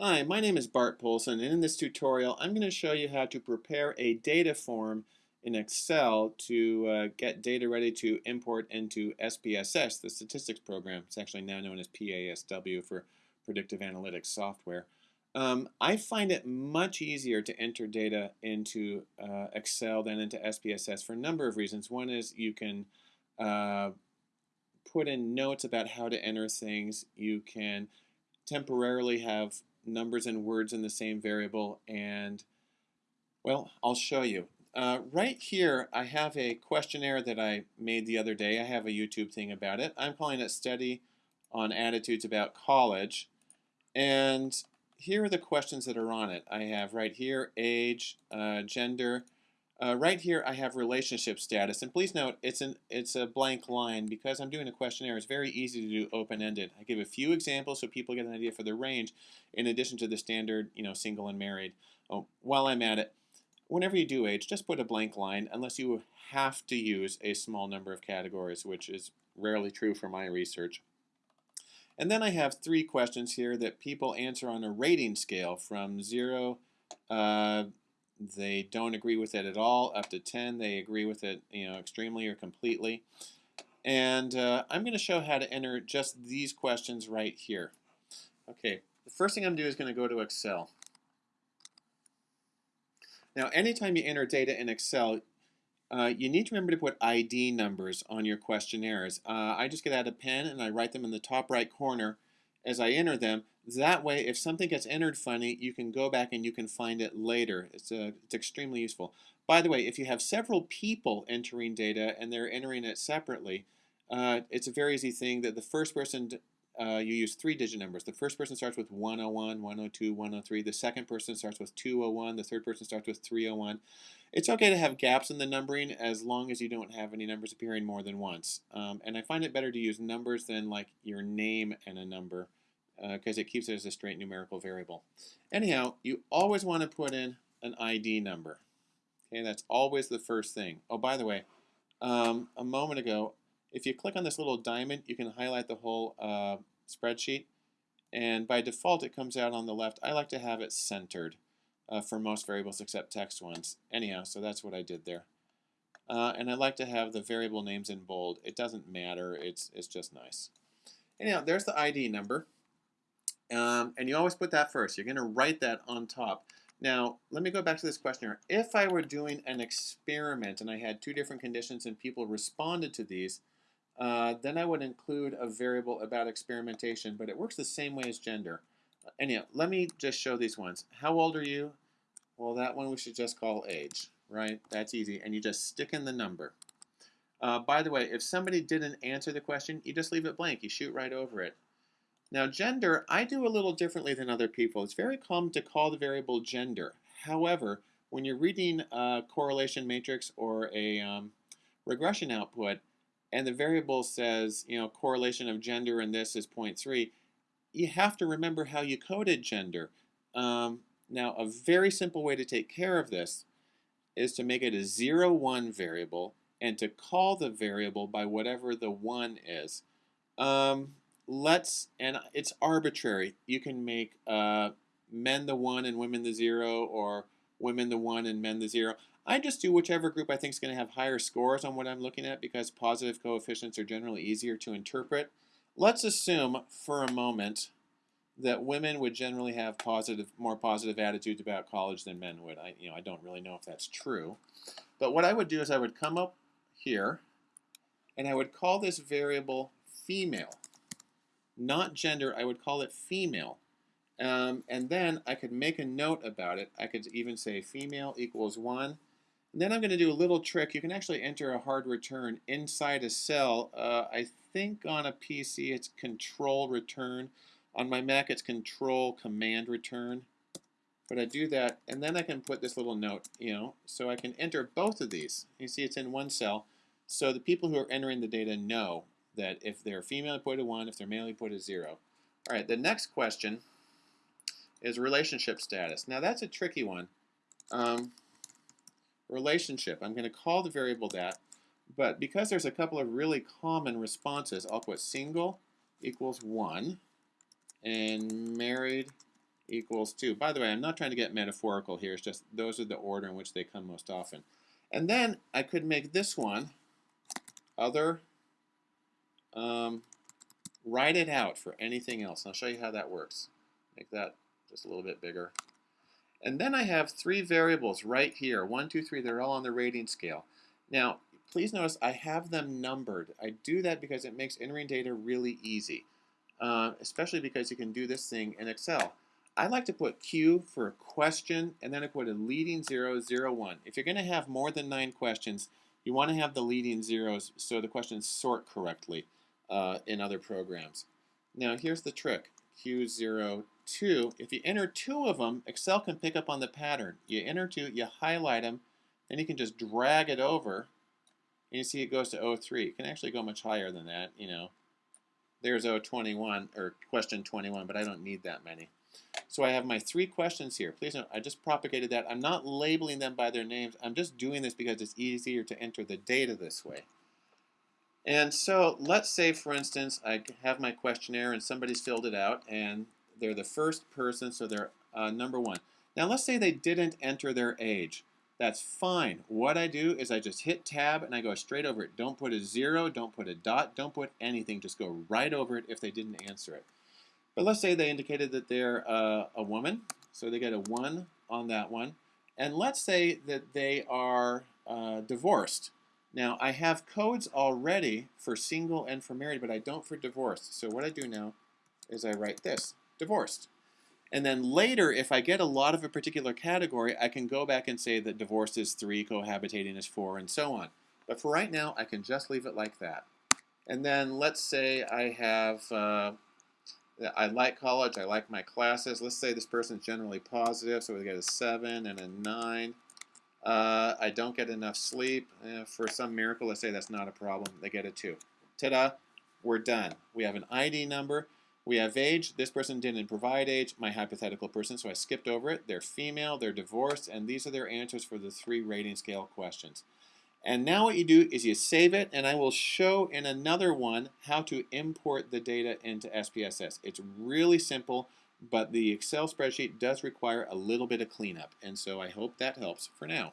Hi, my name is Bart Poulson, and in this tutorial I'm going to show you how to prepare a data form in Excel to uh, get data ready to import into SPSS, the statistics program. It's actually now known as PASW for Predictive Analytics Software. Um, I find it much easier to enter data into uh, Excel than into SPSS for a number of reasons. One is you can uh, put in notes about how to enter things. You can temporarily have numbers and words in the same variable and well I'll show you. Uh, right here I have a questionnaire that I made the other day. I have a YouTube thing about it. I'm calling it study on attitudes about college and here are the questions that are on it. I have right here age uh, gender uh, right here I have relationship status and please note it's an it's a blank line because I'm doing a questionnaire. It's very easy to do open-ended. I give a few examples so people get an idea for the range in addition to the standard you know single and married. Oh, while I'm at it whenever you do age just put a blank line unless you have to use a small number of categories which is rarely true for my research. And then I have three questions here that people answer on a rating scale from 0 uh, they don't agree with it at all. Up to 10, they agree with it, you know, extremely or completely. And uh, I'm going to show how to enter just these questions right here. Okay, the first thing I'm going to do is going to go to Excel. Now, anytime you enter data in Excel, uh, you need to remember to put ID numbers on your questionnaires. Uh, I just get out a pen and I write them in the top right corner as I enter them. That way, if something gets entered funny, you can go back and you can find it later. It's, uh, it's extremely useful. By the way, if you have several people entering data and they're entering it separately, uh, it's a very easy thing that the first person, uh, you use three digit numbers. The first person starts with 101, 102, 103. The second person starts with 201. The third person starts with 301. It's okay to have gaps in the numbering as long as you don't have any numbers appearing more than once. Um, and I find it better to use numbers than like your name and a number because uh, it keeps it as a straight numerical variable. Anyhow, you always want to put in an ID number. Okay, that's always the first thing. Oh, by the way, um, a moment ago, if you click on this little diamond, you can highlight the whole uh, spreadsheet. And by default, it comes out on the left. I like to have it centered uh, for most variables except text ones. Anyhow, so that's what I did there. Uh, and I like to have the variable names in bold. It doesn't matter. It's, it's just nice. Anyhow, there's the ID number. Um, and you always put that first. You're going to write that on top. Now, let me go back to this questionnaire. If I were doing an experiment and I had two different conditions and people responded to these, uh, then I would include a variable about experimentation, but it works the same way as gender. Uh, anyhow, let me just show these ones. How old are you? Well, that one we should just call age, right? That's easy. And you just stick in the number. Uh, by the way, if somebody didn't answer the question, you just leave it blank. You shoot right over it. Now gender, I do a little differently than other people. It's very common to call the variable gender. However, when you're reading a correlation matrix or a um, regression output, and the variable says, you know, correlation of gender and this is 0.3, you have to remember how you coded gender. Um, now, a very simple way to take care of this is to make it a 0, 1 variable and to call the variable by whatever the 1 is. Um, let's, and it's arbitrary. You can make uh, men the one and women the zero, or women the one and men the zero. I just do whichever group I think is going to have higher scores on what I'm looking at because positive coefficients are generally easier to interpret. Let's assume for a moment that women would generally have positive, more positive attitudes about college than men would. I, you know, I don't really know if that's true. But what I would do is I would come up here and I would call this variable female not gender, I would call it female. Um, and then I could make a note about it. I could even say female equals 1. And then I'm going to do a little trick. You can actually enter a hard return inside a cell. Uh, I think on a PC it's control return. On my Mac it's control command return. But I do that, and then I can put this little note, you know, so I can enter both of these. You see it's in one cell. So the people who are entering the data know that if they're female, put a 1. If they're male, put a 0. All right, the next question is relationship status. Now, that's a tricky one. Um, relationship, I'm going to call the variable that, but because there's a couple of really common responses, I'll put single equals 1 and married equals 2. By the way, I'm not trying to get metaphorical here. It's just those are the order in which they come most often. And then I could make this one other, um, write it out for anything else. I'll show you how that works. Make that just a little bit bigger. And then I have three variables right here. One, two, three. They're all on the rating scale. Now, please notice I have them numbered. I do that because it makes entering data really easy, uh, especially because you can do this thing in Excel. I like to put Q for a question, and then I put a leading zero, zero, one. If you're going to have more than nine questions, you want to have the leading zeros so the questions sort correctly uh, in other programs. Now, here's the trick. Q0, 2, if you enter two of them, Excel can pick up on the pattern. You enter two, you highlight them, then you can just drag it over, and you see it goes to 03. It can actually go much higher than that, you know. There's 021, or question 21, but I don't need that many. So I have my three questions here. Please note, I just propagated that. I'm not labeling them by their names. I'm just doing this because it's easier to enter the data this way. And so let's say, for instance, I have my questionnaire and somebody's filled it out and they're the first person, so they're uh, number one. Now let's say they didn't enter their age. That's fine. What I do is I just hit tab and I go straight over it. Don't put a zero, don't put a dot, don't put anything. Just go right over it if they didn't answer it. But let's say they indicated that they're uh, a woman, so they get a one on that one. And let's say that they are uh, divorced. Now, I have codes already for single and for married, but I don't for divorced. So what I do now is I write this, divorced. And then later, if I get a lot of a particular category, I can go back and say that divorced is 3, cohabitating is 4, and so on. But for right now, I can just leave it like that. And then let's say I have, uh, I like college, I like my classes. Let's say this person's generally positive, so we get a 7 and a 9. Uh, I don't get enough sleep. Eh, for some miracle, let's say that's not a problem. They get a 2. Ta-da! We're done. We have an ID number. We have age. This person didn't provide age, my hypothetical person, so I skipped over it. They're female, they're divorced, and these are their answers for the three rating scale questions. And now what you do is you save it, and I will show in another one how to import the data into SPSS. It's really simple. But the Excel spreadsheet does require a little bit of cleanup, and so I hope that helps for now.